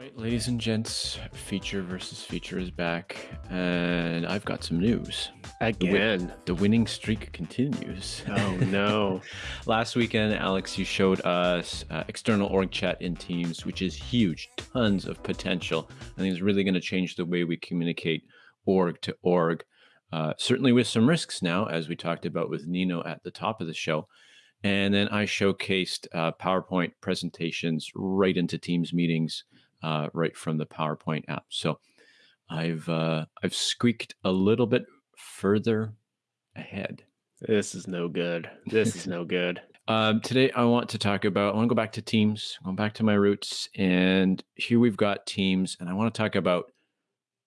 right, ladies and gents, feature versus feature is back, and I've got some news. Again. The, the winning streak continues. Oh no. Last weekend, Alex, you showed us uh, external org chat in Teams, which is huge, tons of potential. I think it's really going to change the way we communicate org to org. Uh, certainly with some risks now, as we talked about with Nino at the top of the show. And then I showcased uh, PowerPoint presentations right into Teams meetings uh, right from the PowerPoint app. So I've uh, I've squeaked a little bit further ahead. This is no good. This is no good. Um, today I want to talk about. I want to go back to Teams. Going back to my roots, and here we've got Teams, and I want to talk about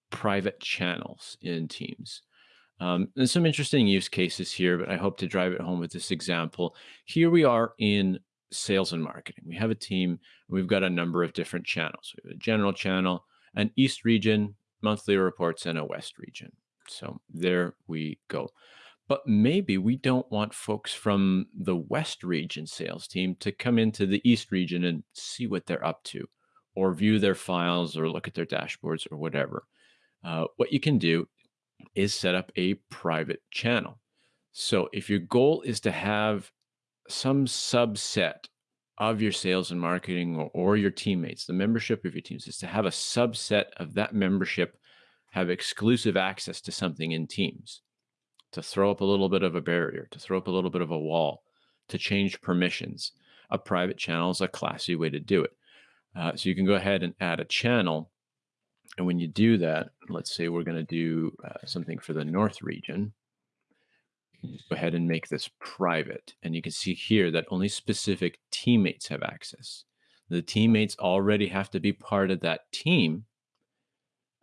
private channels in Teams. Um, there's some interesting use cases here, but I hope to drive it home with this example. Here we are in sales and marketing. We have a team, we've got a number of different channels. We have a general channel, an East region, monthly reports, and a West region. So there we go. But maybe we don't want folks from the West region sales team to come into the East region and see what they're up to, or view their files, or look at their dashboards, or whatever. Uh, what you can do is set up a private channel. So if your goal is to have some subset of your sales and marketing or, or, your teammates, the membership of your teams, is to have a subset of that membership have exclusive access to something in Teams, to throw up a little bit of a barrier, to throw up a little bit of a wall, to change permissions. A private channel is a classy way to do it. Uh, so you can go ahead and add a channel. And when you do that, let's say we're going to do uh, something for the North region go ahead and make this private. And you can see here that only specific teammates have access. The teammates already have to be part of that team.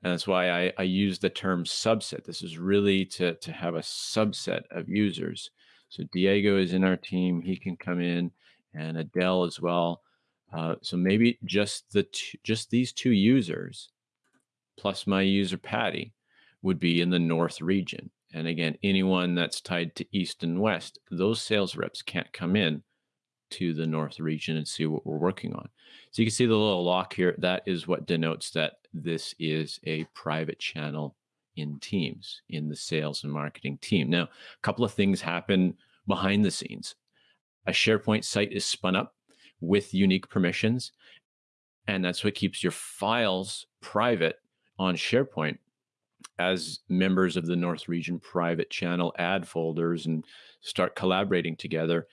And that's why I, I use the term subset. This is really to, to have a subset of users. So Diego is in our team. He can come in and Adele as well. Uh, so maybe just the just these two users plus my user Patti would be in the North region. And again, anyone that's tied to East and West, those sales reps can't come in to the North region and see what we're working on. So you can see the little lock here. That is what denotes that this is a private channel in Teams, in the sales and marketing team. Now, a couple of things happen behind the scenes. A SharePoint site is spun up with unique permissions, and that's what keeps your files private on SharePoint as members of the North Region private channel add folders and start collaborating together,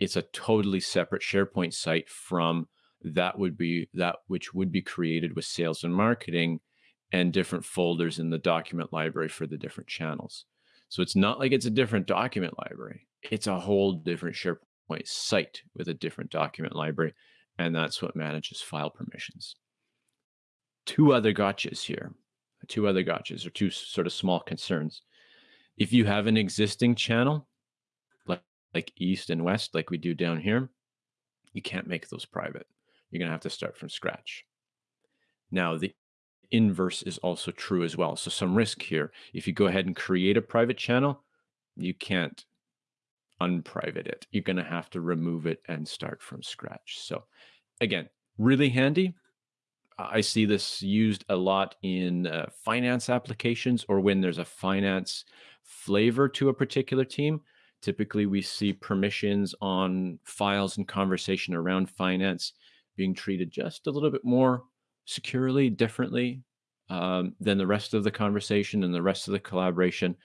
it's a totally separate SharePoint site from that would be that which would be created with sales and marketing and different folders in the document library for the different channels. So it's not like it's a different document library. It's a whole different SharePoint site with a different document library. And that's what manages file permissions. Two other gotchas here two other gotchas or two sort of small concerns. If you have an existing channel, like, like east and west, like we do down here, you can't make those private. You're going to have to start from scratch. Now, the inverse is also true as well. So some risk here. If you go ahead and create a private channel, you can't unprivate it. You're going to have to remove it and start from scratch. So again, really handy, I see this used a lot in uh, finance applications or when there's a finance flavor to a particular team. Typically, we see permissions on files and conversation around finance being treated just a little bit more securely, differently um, than the rest of the conversation and the rest of the collaboration.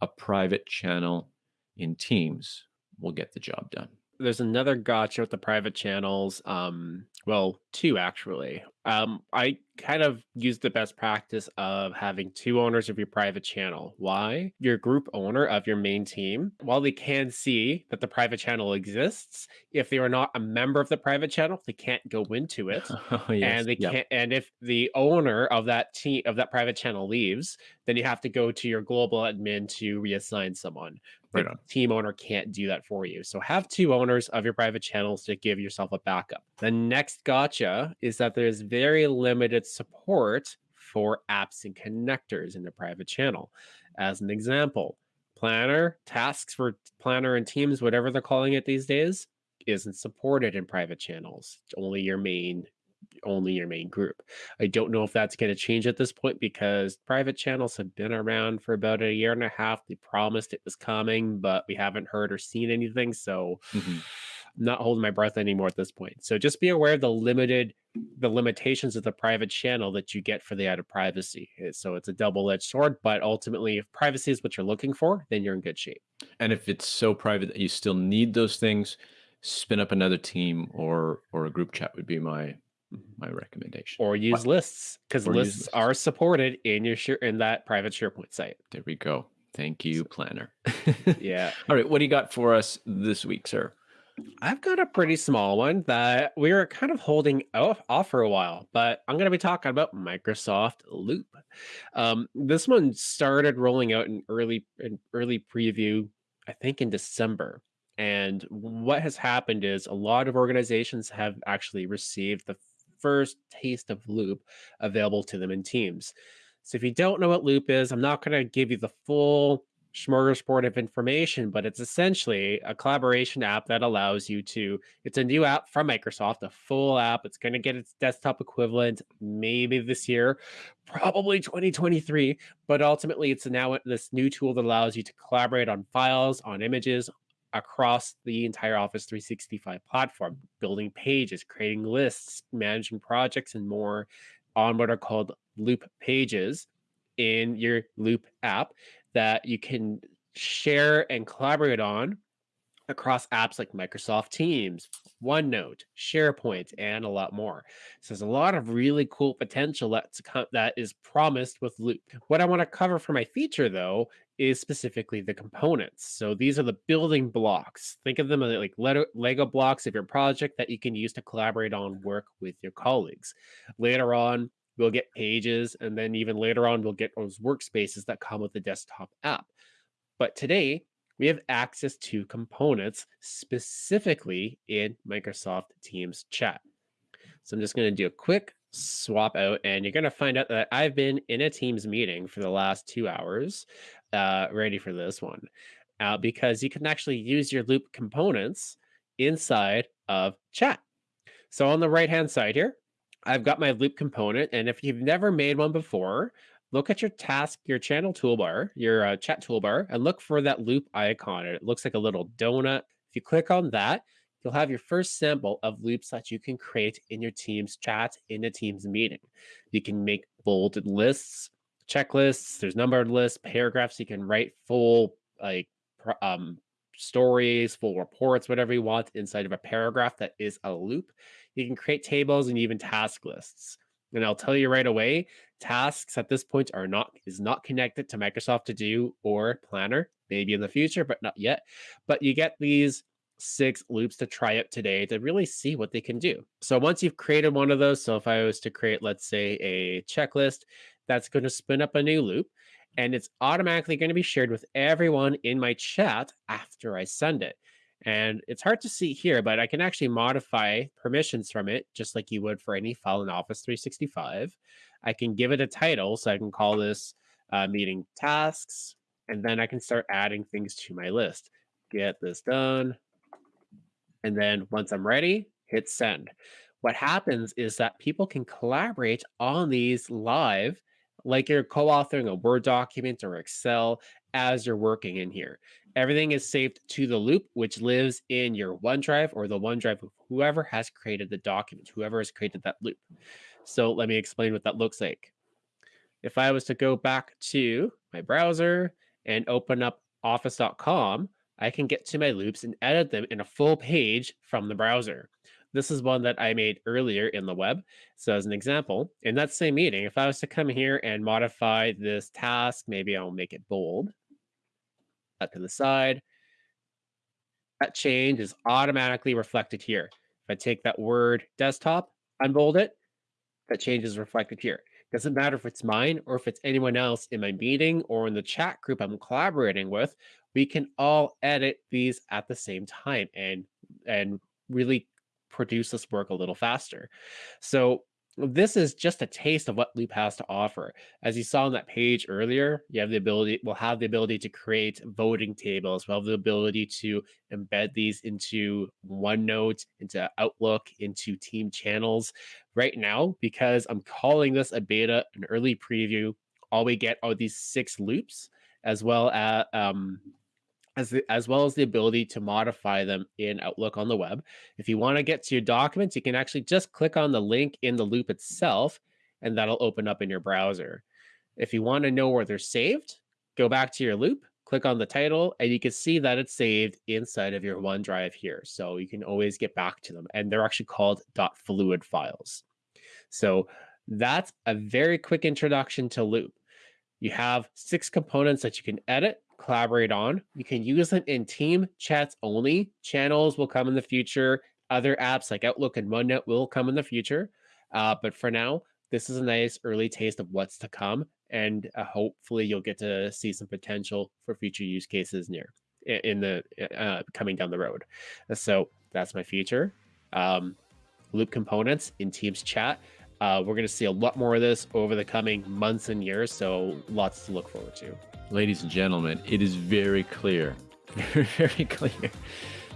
A private channel in Teams will get the job done there's another gotcha with the private channels. Um, well, two actually. Um, I kind of use the best practice of having two owners of your private channel. Why? Your group owner of your main team, while they can see that the private channel exists, if they are not a member of the private channel, they can't go into it. Oh, yes. And they yep. can't and if the owner of that team of that private channel leaves, then you have to go to your global admin to reassign someone. Right the team owner can't do that for you. So have two owners of your private channels to give yourself a backup. The next gotcha is that there's very limited support for apps and connectors in the private channel. As an example, Planner, tasks for Planner and Teams, whatever they're calling it these days, isn't supported in private channels. Only your main only your main group. I don't know if that's going to change at this point because private channels have been around for about a year and a half. They promised it was coming, but we haven't heard or seen anything. So Mhm. I'm not holding my breath anymore at this point. So just be aware of the limited the limitations of the private channel that you get for the added privacy. Uh, So it's a double-edged sword, but ultimately if privacy is what you're looking for, then you're in good shape. And if it's so private that you still need those things, spin up another team or or a group chat would be my my recommendation. Or use lists because lists lists. are supported in your share in that private SharePoint site. There we go. Thank you, So, planner. yeah. All right, what do you got for us this week, sir? I've got a pretty small one that we were kind of holding off, for a while, but I'm going to be talking about Microsoft Loop. Um, this one started rolling out in early in early preview, I think in December. And what has happened is a lot of organizations have actually received the first taste of Loop available to them in Teams. So if you don't know what Loop is, I'm not going to give you the full smorgasbord of information, but it's essentially a collaboration app that allows you to. It's a new app from Microsoft, a full app. It's going to get its desktop equivalent maybe this year, probably 2023. But ultimately, it's now this new tool that allows you to collaborate on files, on images across the entire Office 365 platform, building pages, creating lists, managing projects, and more on what are called Loop pages in your Loop app that you can share and collaborate on across apps like Microsoft Teams, OneNote, SharePoint, and a lot more. So there's a lot of really cool potential that's that is promised with Loop. What I want to cover for my feature though is specifically the components. So these are the building blocks. Think of them as like Lego blocks of your project that you can use to collaborate on work with your colleagues. Later on, we'll get pages, and then even later on, we'll get those workspaces that come with the desktop app. But today, we have access to components specifically in Microsoft Teams chat. So I'm just going to do a quick swap out, and you're going to find out that I've been in a Teams meeting for the last two hours, uh, ready for this one, uh, because you can actually use your Loop components inside of chat. So on the right hand side here, I've got my Loop component, and if you've never made one before, look at your task, your channel toolbar, your uh, chat toolbar, and look for that loop icon. It looks like a little donut. If you click on that, you'll have your first sample of loops that you can create in your Teams chat in a Teams meeting. You can make bolded lists, checklists, there's numbered lists, paragraphs. You can write full like um, stories, full reports, whatever you want inside of a paragraph that is a loop. You can create tables and even task lists. And I'll tell you right away, tasks at this point are not is not connected to Microsoft To Do or Planner. Maybe in the future, but not yet. But you get these six loops to try out today to really see what they can do. So once you've created one of those, so if I was to create, let's say, a checklist, that's going to spin up a new loop and it's automatically going to be shared with everyone in my chat after I send it. And it's hard to see here, but I can actually modify permissions from it just like you would for any file in Office 365. I can give it a title, so I can call this uh, meeting tasks, and then I can start adding things to my list. Get this done. And then once I'm ready, hit send. What happens is that people can collaborate on these live, like you're co authoring a Word document or Excel as you're working in here. Everything is saved to the loop, which lives in your OneDrive or the OneDrive of whoever has created the document, whoever has created that loop. So let me explain what that looks like. If I was to go back to my browser and open up office.com, I can get to my loops and edit them in a full page from the browser. This is one that I made earlier in the web. So, as an example, in that same meeting, if I was to come here and modify this task, maybe I'll make it bold, up to the side, that change is automatically reflected here. If I take that word desktop, unbold it, that change is reflected here. Doesn't matter if it's mine or if it's anyone else in my meeting or in the chat group I'm collaborating with, we can all edit these at the same time and and really produce this work a little faster. So this is just a taste of what Loop has to offer. As you saw on that page earlier, you have the ability, we'll have the ability to create voting tables. We'll have the ability to embed these into OneNote, into Outlook, into team channels. Right now, because I'm calling this a beta, an early preview, all we get are these six loops, as well as um, as, the, as well as the ability to modify them in Outlook on the web. If you want to get to your documents, you can actually just click on the link in the loop itself, and that'll open up in your browser. If you want to know where they're saved, go back to your loop, click on the title, and you can see that it's saved inside of your OneDrive here. So you can always get back to them. And they're actually called .fluid files. So that's a very quick introduction to Loop. You have six components that you can edit collaborate on. You can use them in team chats only. Channels will come in the future. Other apps like Outlook and OneNote will come in the future. Uh, but for now, this is a nice early taste of what's to come. And uh, hopefully you'll get to see some potential for future use cases near in the uh, coming down the road. So that's my future. Um, loop components in Teams chat. Uh, we're going to see a lot more of this over the coming months and years. So lots to look forward to ladies and gentlemen, it is very clear, very, very clear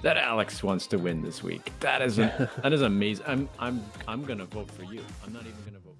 that Alex wants to win this week. That is a, that is amazing. I'm I'm I'm gonna vote for you. I'm not even gonna vote.